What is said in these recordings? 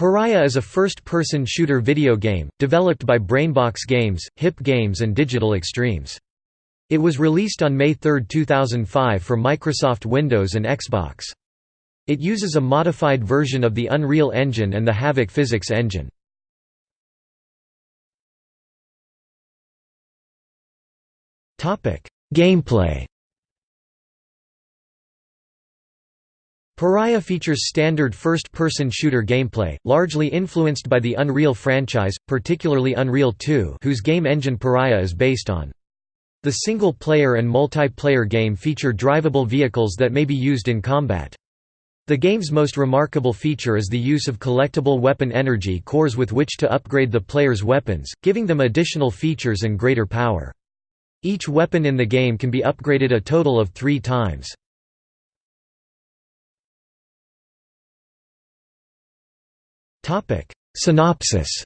Pariah is a first-person shooter video game, developed by Brainbox Games, Hip Games and Digital Extremes. It was released on May 3, 2005 for Microsoft Windows and Xbox. It uses a modified version of the Unreal Engine and the Havok physics engine. Gameplay Pariah features standard first-person shooter gameplay, largely influenced by the Unreal franchise, particularly Unreal 2 whose game engine Pariah is based on. The single-player and multiplayer game feature drivable vehicles that may be used in combat. The game's most remarkable feature is the use of collectible weapon energy cores with which to upgrade the player's weapons, giving them additional features and greater power. Each weapon in the game can be upgraded a total of three times. Synopsis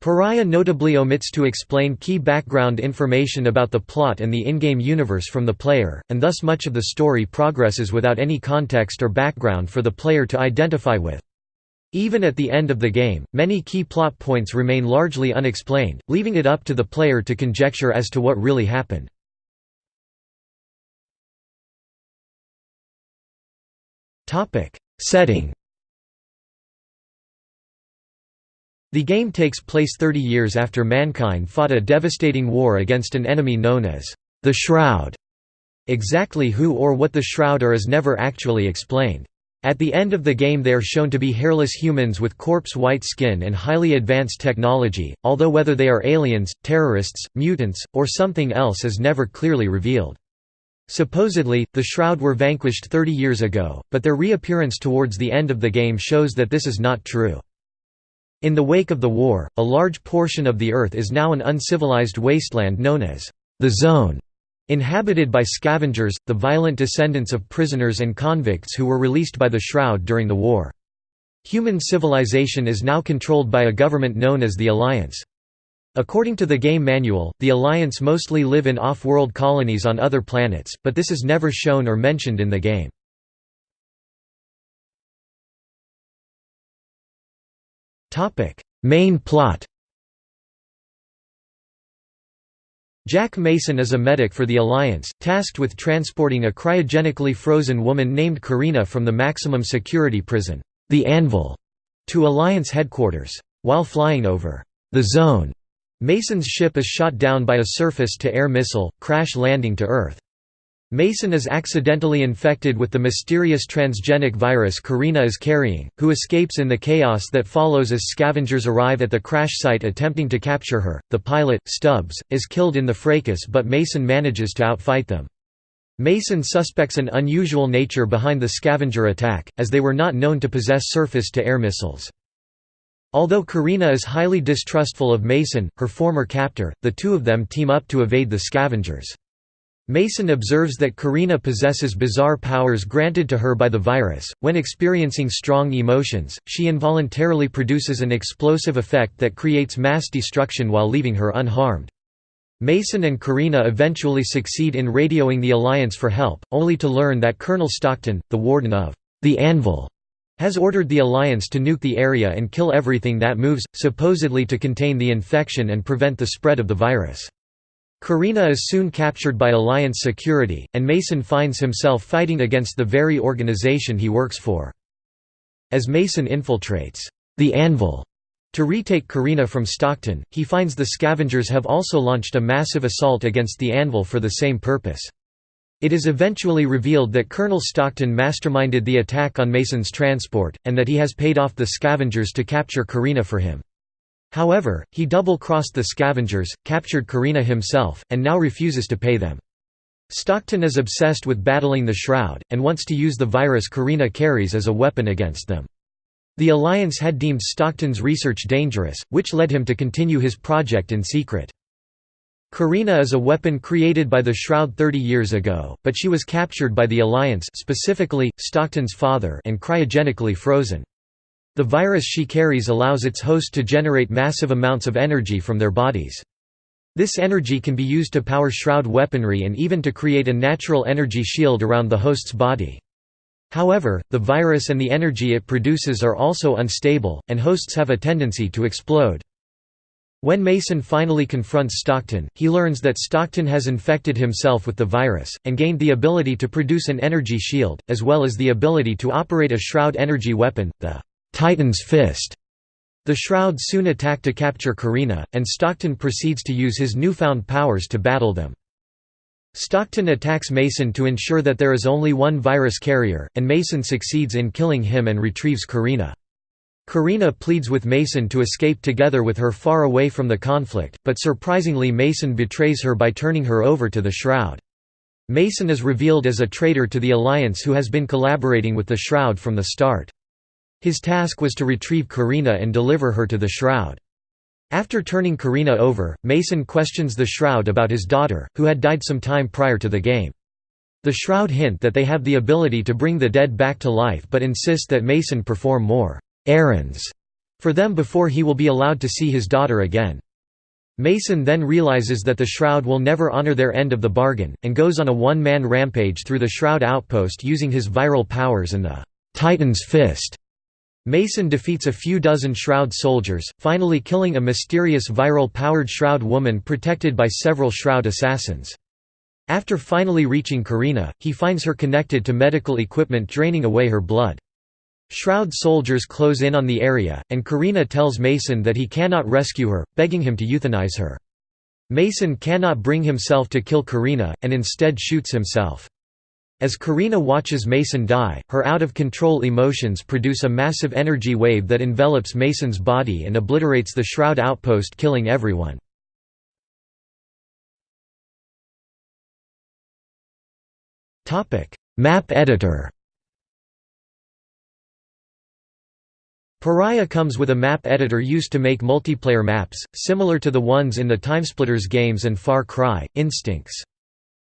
Pariah notably omits to explain key background information about the plot and the in-game universe from the player, and thus much of the story progresses without any context or background for the player to identify with. Even at the end of the game, many key plot points remain largely unexplained, leaving it up to the player to conjecture as to what really happened. Setting The game takes place 30 years after mankind fought a devastating war against an enemy known as the Shroud. Exactly who or what the Shroud are is never actually explained. At the end of the game they are shown to be hairless humans with corpse-white skin and highly advanced technology, although whether they are aliens, terrorists, mutants, or something else is never clearly revealed. Supposedly, the Shroud were vanquished 30 years ago, but their reappearance towards the end of the game shows that this is not true. In the wake of the war, a large portion of the Earth is now an uncivilized wasteland known as the Zone, inhabited by scavengers, the violent descendants of prisoners and convicts who were released by the Shroud during the war. Human civilization is now controlled by a government known as the Alliance. According to the game manual, the Alliance mostly live in off-world colonies on other planets, but this is never shown or mentioned in the game. Main plot Jack Mason is a medic for the Alliance, tasked with transporting a cryogenically frozen woman named Karina from the maximum security prison, the Anvil, to Alliance headquarters. While flying over the Zone, Mason's ship is shot down by a surface-to-air missile, crash landing to Earth. Mason is accidentally infected with the mysterious transgenic virus Karina is carrying, who escapes in the chaos that follows as scavengers arrive at the crash site attempting to capture her. The pilot, Stubbs, is killed in the fracas but Mason manages to outfight them. Mason suspects an unusual nature behind the scavenger attack, as they were not known to possess surface-to-air missiles. Although Karina is highly distrustful of Mason, her former captor, the two of them team up to evade the scavengers. Mason observes that Karina possesses bizarre powers granted to her by the virus. When experiencing strong emotions, she involuntarily produces an explosive effect that creates mass destruction while leaving her unharmed. Mason and Karina eventually succeed in radioing the Alliance for help, only to learn that Colonel Stockton, the warden of the Anvil, has ordered the Alliance to nuke the area and kill everything that moves, supposedly to contain the infection and prevent the spread of the virus. Karina is soon captured by Alliance security, and Mason finds himself fighting against the very organization he works for. As Mason infiltrates the Anvil to retake Karina from Stockton, he finds the scavengers have also launched a massive assault against the Anvil for the same purpose. It is eventually revealed that Colonel Stockton masterminded the attack on Mason's transport, and that he has paid off the scavengers to capture Karina for him. However, he double-crossed the scavengers, captured Karina himself, and now refuses to pay them. Stockton is obsessed with battling the Shroud, and wants to use the virus Karina carries as a weapon against them. The Alliance had deemed Stockton's research dangerous, which led him to continue his project in secret. Karina is a weapon created by the Shroud 30 years ago, but she was captured by the Alliance specifically, Stockton's father and cryogenically frozen. The virus she carries allows its host to generate massive amounts of energy from their bodies. This energy can be used to power Shroud weaponry and even to create a natural energy shield around the host's body. However, the virus and the energy it produces are also unstable, and hosts have a tendency to explode. When Mason finally confronts Stockton, he learns that Stockton has infected himself with the virus, and gained the ability to produce an energy shield, as well as the ability to operate a Shroud energy weapon, the Titan's Fist. The Shroud soon attack to capture Karina, and Stockton proceeds to use his newfound powers to battle them. Stockton attacks Mason to ensure that there is only one virus carrier, and Mason succeeds in killing him and retrieves Karina. Karina pleads with Mason to escape together with her far away from the conflict, but surprisingly Mason betrays her by turning her over to the Shroud. Mason is revealed as a traitor to the Alliance who has been collaborating with the Shroud from the start. His task was to retrieve Karina and deliver her to the Shroud. After turning Karina over, Mason questions the Shroud about his daughter, who had died some time prior to the game. The Shroud hint that they have the ability to bring the dead back to life but insist that Mason perform more «errands» for them before he will be allowed to see his daughter again. Mason then realizes that the Shroud will never honor their end of the bargain, and goes on a one-man rampage through the Shroud outpost using his viral powers and the «Titan's Fist» Mason defeats a few dozen Shroud soldiers, finally killing a mysterious viral-powered Shroud woman protected by several Shroud assassins. After finally reaching Karina, he finds her connected to medical equipment draining away her blood. Shroud soldiers close in on the area, and Karina tells Mason that he cannot rescue her, begging him to euthanize her. Mason cannot bring himself to kill Karina, and instead shoots himself. As Karina watches Mason die, her out-of-control emotions produce a massive energy wave that envelops Mason's body and obliterates the Shroud outpost killing everyone. Map editor Pariah comes with a map editor used to make multiplayer maps, similar to the ones in the Timesplitters games and Far Cry, Instincts.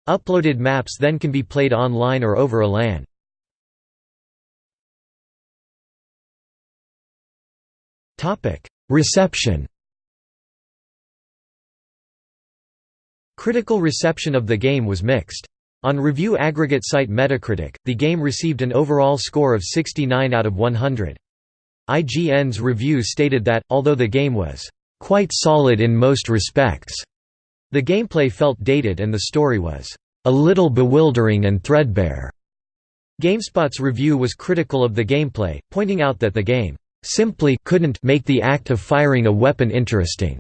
Uploaded maps then can be played online or over a LAN. Reception Critical reception of the game was mixed. On review aggregate site Metacritic, the game received an overall score of 69 out of 100. IGN's review stated that, although the game was quite solid in most respects, the gameplay felt dated and the story was a little bewildering and threadbare. GameSpot's review was critical of the gameplay, pointing out that the game simply couldn't make the act of firing a weapon interesting,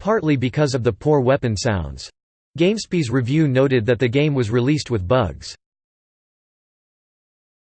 partly because of the poor weapon sounds. GameSpy's review noted that the game was released with bugs.